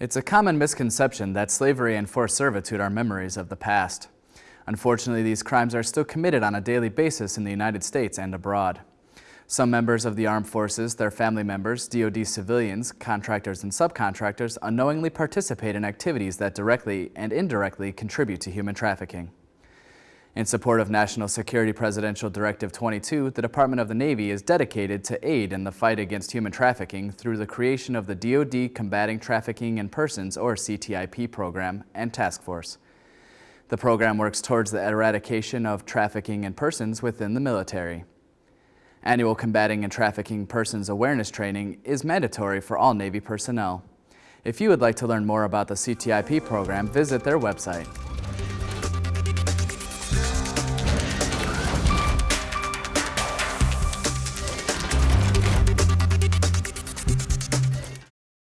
It's a common misconception that slavery and forced servitude are memories of the past. Unfortunately, these crimes are still committed on a daily basis in the United States and abroad. Some members of the armed forces, their family members, DoD civilians, contractors, and subcontractors unknowingly participate in activities that directly and indirectly contribute to human trafficking. In support of National Security Presidential Directive 22, the Department of the Navy is dedicated to aid in the fight against human trafficking through the creation of the DoD Combating Trafficking in Persons, or CTIP program, and task force. The program works towards the eradication of trafficking in persons within the military. Annual Combating and Trafficking Persons Awareness Training is mandatory for all Navy personnel. If you would like to learn more about the CTIP program, visit their website.